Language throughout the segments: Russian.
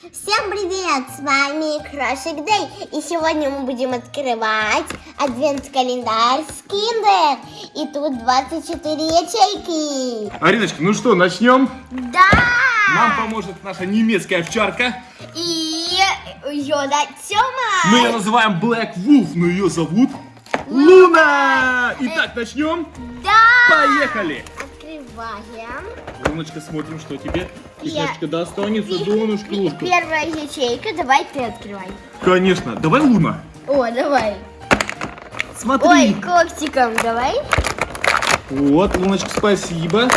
Всем привет! С вами Крошик Дэй. И сегодня мы будем открывать адвент-календарь с Kinder. И тут 24 ячейки. Ариночка, ну что, начнем? Да! Нам поможет наша немецкая овчарка. И Йода Тёма. Мы ее называем Black Wolf, но ее зовут Луна. Итак, начнем. Да! Поехали. Открываем. Луночка, смотрим, что тебе. Я- Вкусняшечка достанется, донышко. Первая ячейка, давай ты открывай. Конечно. Давай, Луна. О, давай. Смотри. Ой, когтиком давай. Вот, Луночка, спасибо.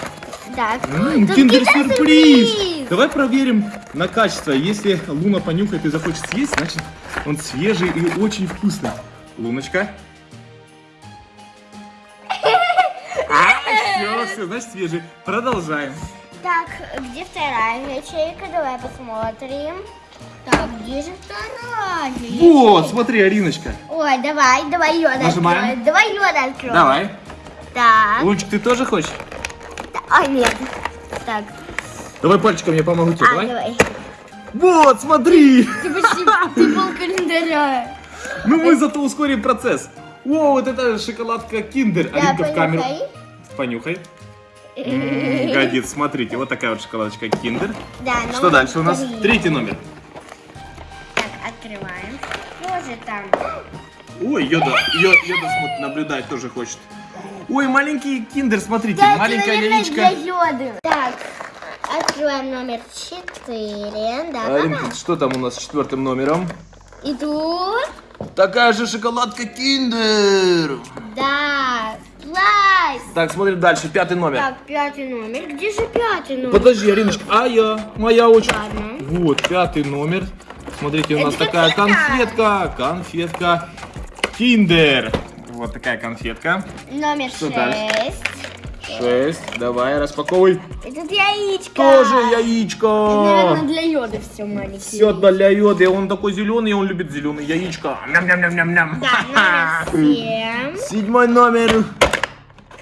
Так. М, Тут Киндер-сюрприз. киндер-сюрприз. Давай проверим на качество. Если Луна понюхает и захочет съесть, значит он свежий и очень вкусный. Луночка. Все, значит свежий. Продолжаем. Так, где вторая ячейка? Давай посмотрим. Так, где же вторая Вот, ячейка? смотри, Ариночка. Ой, давай, давай Йода Нажимаем. откроем. Давай Йода откроем. Давай. Так. Лунчик, ты тоже хочешь? А, нет. Так. Давай пальчиком я помогу тебе, А, давай. давай. Вот, смотри. Ты почти ты пол календаря. Ну мы зато ускорим процесс. О, вот это шоколадка Киндер. Да, Аринка в камеру. понюхай. М, Годится, смотрите, вот такая вот шоколадочка Киндер. Да, Что дальше у нас? три. Третий номер. Так, открываем. Что же там? Ой, Йода, Йо- Йода смотрит, наблюдать тоже хочет. Ой, маленький киндер, смотрите, Да, для Йоды. Так, открываем номер четыре. Да, Аринка, да, что там у нас с четвертым номером? И тут, Такая же шоколадка киндер. да, класс. Так, смотрим дальше, пятый номер. Так, пятый номер. Где же пятый номер? Подожди, Ариночка, а я, моя очередь. Ладно. Вот, пятый номер. Смотрите, у нас Это такая конфетка. конфетка, киндер. Вот такая конфетка. Номер Что шесть. дальше? Шесть, давай, распаковывай. Тут яичко. Тоже Это, яичко. наверное, для йода все маленькие. Все для йоды, он такой зеленый, он любит зеленые яичко. Ням-ням-ням-ням-ням. Да, номер семь. Седьмой номер.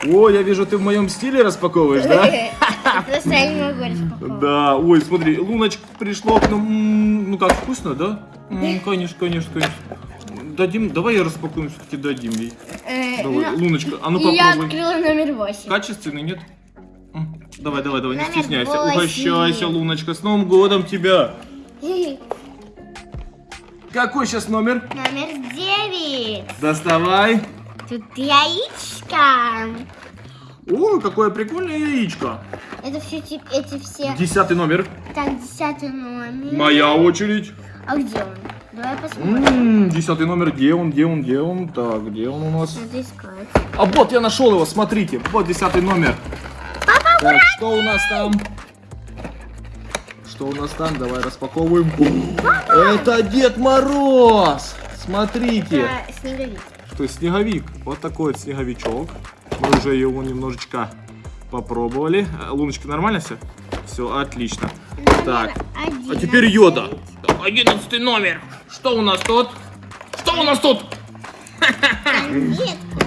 О, я вижу, ты в моем стиле распаковываешь, да? Просто я не могу распаковывать. Да, ой, смотри, Луночка пришло к нам. Ну как, вкусно, да? Конечно, конечно, конечно. Дадим, давай я распакуем, все-таки дадим ей. Э, Давай, но- Луночка, а ну И я попробуй. открыла номер восемь. Качественный, нет? Давай, давай, давай, не стесняйся. Угощайся, Луночка, с Новым годом тебя. Какой сейчас номер? Номер девять. Доставай. Тут яичко. О, какое прикольное яичко. Это все эти все. Десятый номер. Так, десятый номер. Моя очередь. А где он? Давай посмотрим. М, Десятый номер, где он, где он, где он? Так, где он у нас? Надо искать. А вот я нашел его, смотрите, вот десятый номер. Так, что у нас там? Что у нас там? Давай распаковываем. Это Дед Мороз! Смотрите, Это снеговик. Что снеговик. Вот такой вот снеговичок. Мы уже его немножечко попробовали. А, Луночка, нормально все? Все, отлично. Так, а Одиннадцать. теперь йода. Одиннадцатый номер. Что у нас тут? Что у нас тут?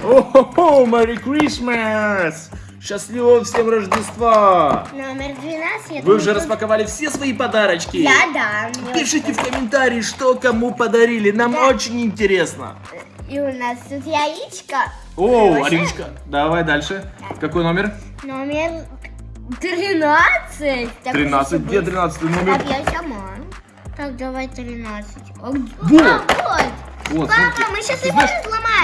О-хо-хо, Merry Christmas! Счастливого всем Рождества! Номер 12. я Вы уже распаковали все свои подарочки? Я да. мне Пишите в комментарии, что кому подарили. Нам Да. очень интересно. И у нас тут яичко. О. Ариночка, давай дальше. Какой номер? Номер 13. Так, 13. Где будет. 13 номер? Так, я сама. Так, давай 13. А где- Вот. А, вот. Вот, Папа, смотри. мы сейчас Ты его.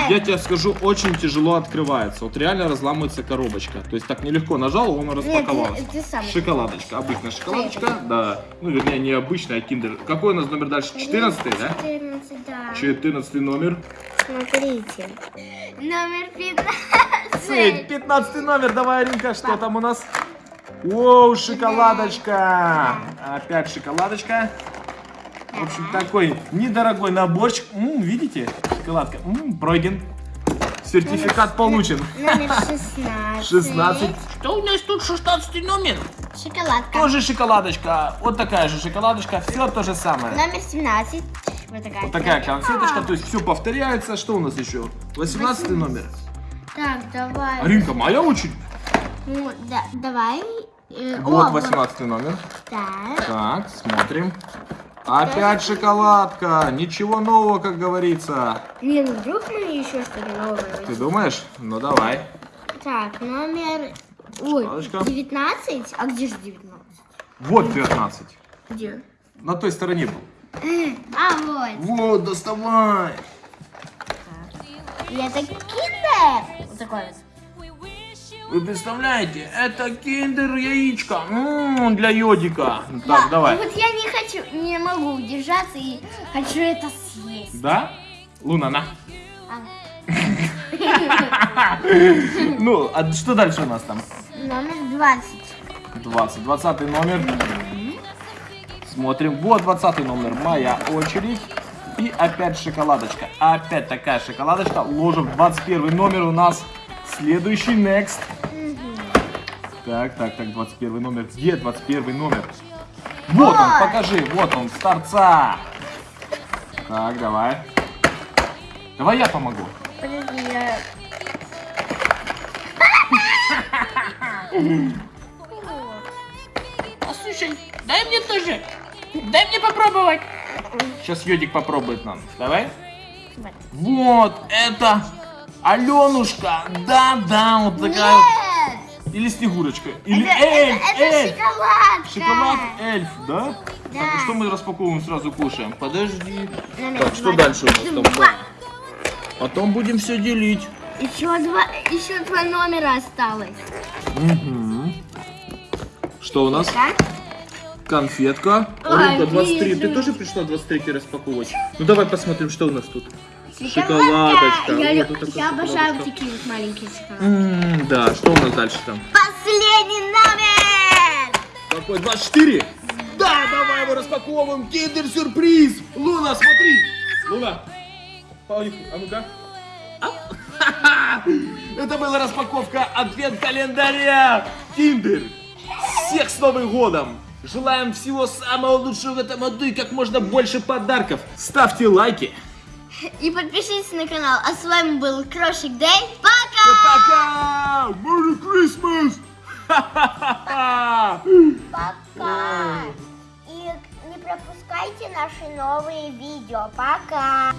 Я тебе скажу, очень тяжело открывается. Вот реально разламывается коробочка. То есть так нелегко нажал, он распаковался. ты- ты сам. Шоколадочка, обычная шоколадочка, да. Ну, вернее, не обычная, а киндер. Какой у нас номер дальше? 14 да? 14, да. 14 номер. Смотрите. Номер 15. 15 номер, давай, Аринка, что там у нас? Воу, шоколадочка. Опять шоколадочка. В общем, такой недорогой наборчик. М, видите? Шоколадка. М, пройден. Сертификат получен. Номер 16. 16. Что у нас тут 16 номер? Шоколадка. Тоже шоколадочка. Вот такая же шоколадочка. Все то же самое. Номер 17. Вот такая. Вот такая конфеточка. То есть все повторяется. Что у нас еще? 18 номер. Так, давай. Аринка, моя очередь. Ну, да, давай. Э, Вот о, 18 номер. Так. Так, смотрим. Опять шоколадка. Ничего нового, как говорится. Не, ну вдруг мы еще что-то новое Ты думаешь? Ну давай. Так, номер... Ой, Шоколадочка. 19? А где же 19? Вот 19. Где? На той стороне был. А, вот. Вот, доставай. И это киндер. Вот такой вот. Вы представляете, это киндер яичко М, для йодика. Так, давай. Вот я не хочу, не могу удержаться и хочу это съесть. Да? Луна, на. А, Ну, а что дальше у нас там? номер 20. 20. 20 номер. Смотрим. Вот 20 номер. Моя очередь. И опять шоколадочка. Опять такая шоколадочка. Ложим в 21 номер у нас. Следующий next. Так, так, так, 21 номер. Где 21 номер? Вот он, покажи. Вот он, с торца. Так, давай. Давай я помогу. Подожди, я... А дай мне тоже. Дай мне попробовать. Сейчас Йодик попробует нам. Давай. Вот. Вот, это Аленушка. Да, да, вот такая. вот. Или Снегурочка. Или Это, эльф, это, это эльф. шоколадка. Шоколад эльф, да? Да. Так, что мы распаковываем, сразу кушаем? Подожди. Номер Так, что 22. дальше у нас там? Потом будем все делить. Еще два, еще два номера осталось. Мгм. Что у нас? Так? Конфетка. Ой, Аринка, 23. Ты вижу. тоже пришла 23 распаковывать? Ну давай посмотрим, что у нас тут. Шоколадочка. Я, Вот вот я обожаю шоколадочка. такие вот маленькие шоколадки. М, Да, что у нас дальше там? Последний номер! Какой? 24? Да, давай его распаковываем. Киндер-сюрприз. Луна, смотри. Луна. Поехали. А ну-ка. Это была распаковка адвент-календаря Киндер. Всех с Новым годом. Желаем всего самого лучшего в этом году и как можно больше подарков. Ставьте лайки. И подпишитесь на канал. А с вами был Крошик Дэй. Пока! Пока! Merry Christmas! Пока! И не пропускайте наши новые видео. Пока!